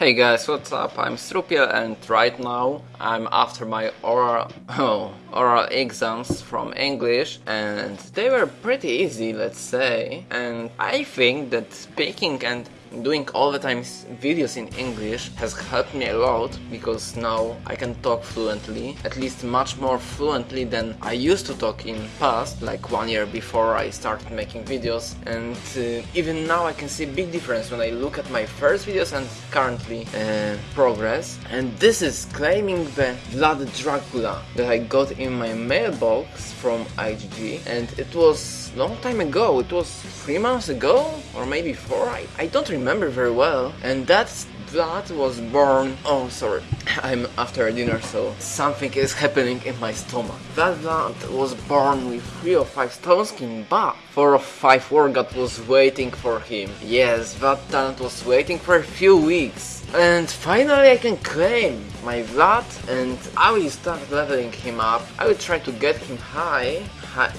Hey guys, what's up? I'm Strupiel and right now I'm after my oral, oh, oral exams from English and they were pretty easy, let's say. And I think that speaking and doing all the time videos in English has helped me a lot because now I can talk fluently, at least much more fluently than I used to talk in past, like one year before I started making videos. And uh, even now I can see big difference when I look at my first videos and currently uh, progress. And this is claiming the Vlad Dracula that I got in my mailbox from IGG and it was long time ago, it was three months ago or maybe four, I, I don't remember very well. And that's that was born oh sorry. I'm after dinner so something is happening in my stomach. That Vlad was born with 3 or 5 stone skin but 4 or 5 War God was waiting for him. Yes that talent was waiting for a few weeks and finally I can claim my Vlad and I will start leveling him up. I will try to get him high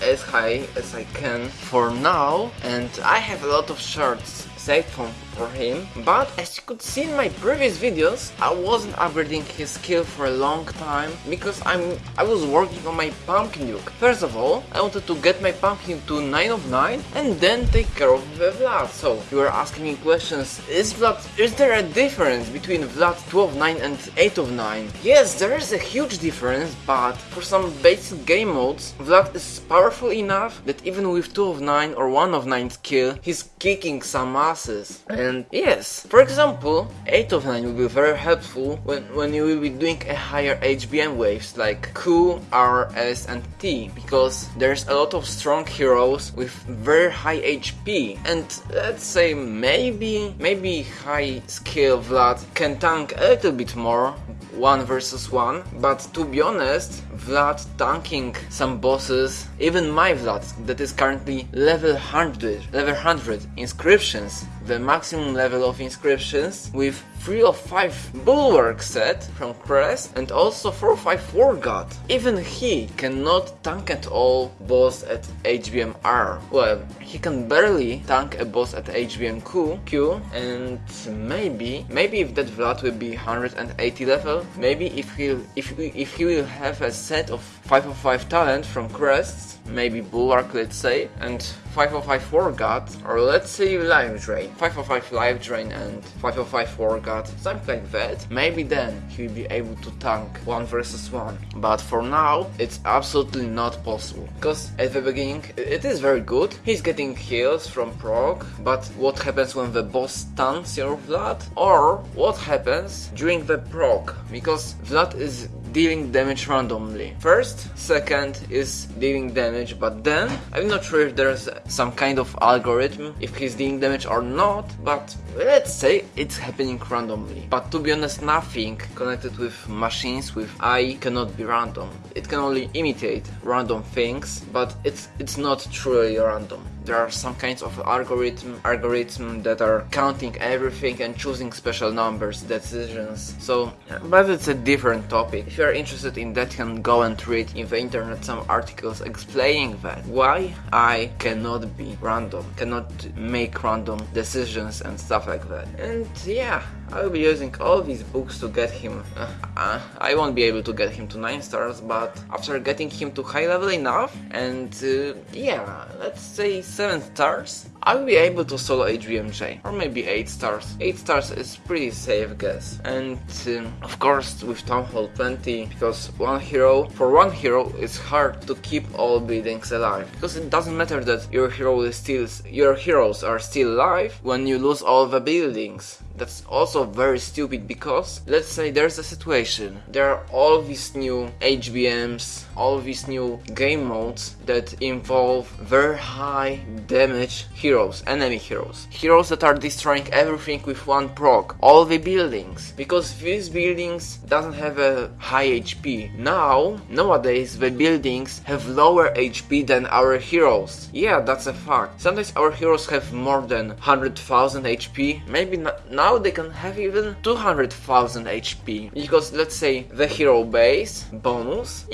as high as I can for now. And I have a lot of shards saved from for him, but as you could see in my previous videos, I wasn't upgrading his skill for a long time because I'm I was working on my Pumpkin Duke. First of all, I wanted to get my Pumpkin to 9 of 9 and then take care of Vlad. So, you are asking me questions, is Vlad, is there a difference between Vlad 2 of 9 and 8 of 9? Yes, there is a huge difference, but for some basic game modes, Vlad is powerful enough that even with 2 of 9 or 1 of 9 skill, he's kicking some asses. And yes, for example, 8 of 9 will be very helpful when, when you will be doing a higher HBM waves like Q, R, S and T because there's a lot of strong heroes with very high HP and let's say maybe, maybe high skill Vlad can tank a little bit more 1 versus 1, but to be honest, Vlad tanking some bosses, even my Vlad that is currently level 100, level 100 inscriptions, the maximum level of inscriptions with 3 or 5 Bulwark set from Crest and also 4 or 5 War God. Even he cannot tank at all boss at HBM R. Well, he can barely tank a boss at HBM Q, Q and maybe, maybe if that Vlad will be 180 level, maybe if he if if he will have a set of 5 of 5 talent from Crests, maybe Bulwark let's say, and 505 War God, or let's say Life Drain. 505 Life Drain and 505 War God, something like that. Maybe then he will be able to tank 1 versus 1. But for now, it's absolutely not possible. Because at the beginning, it is very good. He's getting heals from proc, but what happens when the boss stuns your Vlad? Or what happens during the proc? Because Vlad is dealing damage randomly. First, second is dealing damage, but then I'm not sure if there's some kind of algorithm if he's dealing damage or not, but let's say it's happening randomly. But to be honest, nothing connected with machines with AI cannot be random. It can only imitate random things, but it's it's not truly random there are some kinds of algorithm algorithm that are counting everything and choosing special numbers decisions. So uh, but it's a different topic. If you are interested in that you can go and read in the internet some articles explaining that. Why I cannot be random cannot make random decisions and stuff like that. And yeah I will be using all these books to get him uh, uh, I won't be able to get him to 9 stars but after getting him to high level enough and uh, yeah let's say 7 stars, I will be able to solo HBMJ, or maybe 8 stars. 8 stars is pretty safe guess. And um, of course with Town Hall 20, because one hero, for one hero it's hard to keep all buildings alive. Because it doesn't matter that your hero is still, your heroes are still alive when you lose all the buildings. That's also very stupid because let's say there's a situation, there are all these new HBMs, all these new game modes that involve very high damage heroes, enemy heroes. Heroes that are destroying everything with one proc, all the buildings. Because these buildings doesn't have a high HP. Now, nowadays the buildings have lower HP than our heroes. Yeah, that's a fact. Sometimes our heroes have more than 100,000 HP, maybe now they can have even 200,000 HP. Because let's say the hero base, bonus,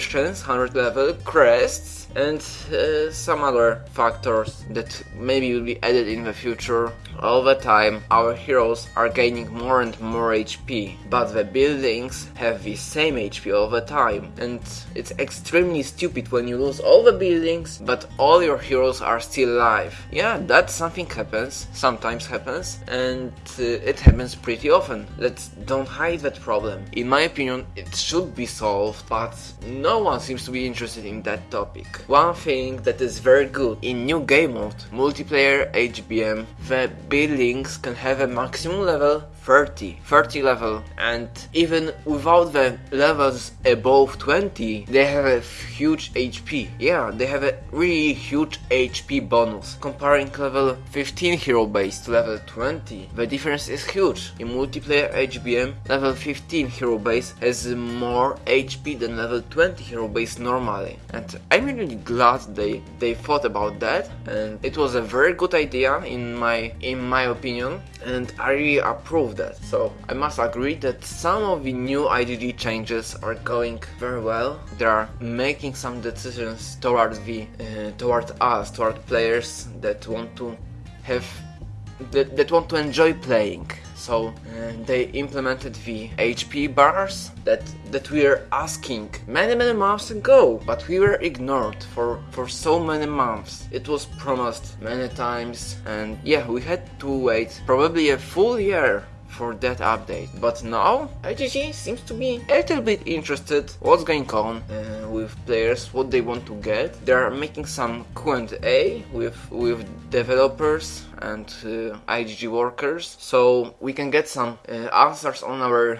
inscriptions, 100 level, crests, and uh, some other factors that maybe will be added in the future all the time our heroes are gaining more and more HP, but the buildings have the same HP all the time, and it's extremely stupid when you lose all the buildings, but all your heroes are still alive. Yeah, that something happens, sometimes happens, and uh, it happens pretty often. Let's don't hide that problem. In my opinion, it should be solved, but no one seems to be interested in that topic. One thing that is very good in new game mode, multiplayer HBM, the buildings can have a maximum level 30, 30 level, and even without the levels above 20, they have a huge HP. Yeah, they have a really huge HP bonus. Comparing level 15 hero base to level 20, the difference is huge. In multiplayer HBM, level 15 hero base has more HP than level 20 hero base normally. And I'm really glad they, they thought about that, and it was a very good idea in my in my opinion, and I really approve that. So I must agree that some of the new IGG changes are going very well. They are making some decisions toward the uh, us, toward players that want to have that, that want to enjoy playing. So uh, they implemented the HP bars that that we were asking many many months ago, but we were ignored for for so many months. It was promised many times, and yeah, we had to wait probably a full year for that update. But now IGG seems to be a little bit interested what's going on uh, with players, what they want to get. They are making some Q&A with with developers and uh, IGG workers, so we can get some uh, answers on our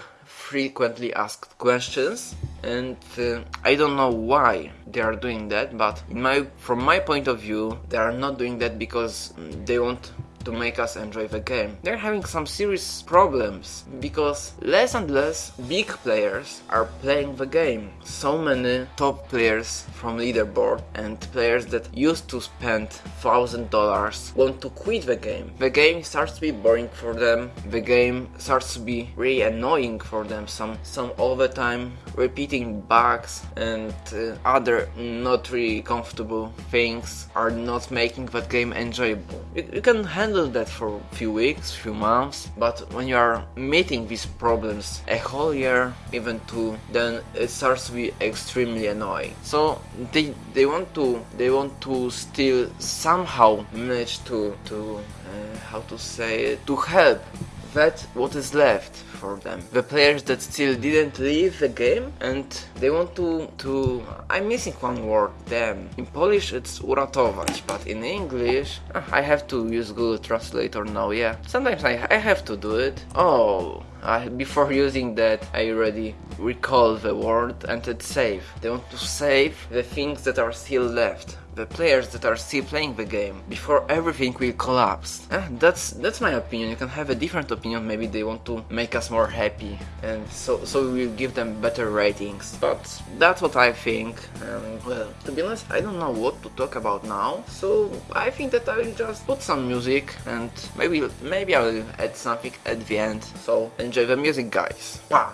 frequently asked questions and uh, I don't know why they are doing that but my from my point of view they are not doing that because they want to make us enjoy the game. They're having some serious problems because less and less big players are playing the game. So many top players from leaderboard and players that used to spend thousand dollars want to quit the game. The game starts to be boring for them. The game starts to be really annoying for them. Some some all the time repeating bugs and uh, other not really comfortable things are not making that game enjoyable. You, you can handle handle that for a few weeks, few months, but when you are meeting these problems a whole year, even two, then it starts to be extremely annoying. So they they want to they want to still somehow manage to to uh, how to say it, to help that what is left for them. The players that still didn't leave the game and they want to to I'm missing one word, damn. In Polish it's uratować, but in English ah, I have to use Google Translator now, yeah. Sometimes I, I have to do it. Oh, before using that I already recall the word and it's save. They want to save the things that are still left the players that are still playing the game before everything will collapse. Eh, that's that's my opinion. You can have a different opinion. Maybe they want to make us more happy, and so so we will give them better ratings. But that's what I think. And well, to be honest, I don't know what to talk about now. So I think that I will just put some music and maybe maybe I will add something at the end. So enjoy the music, guys. Wow.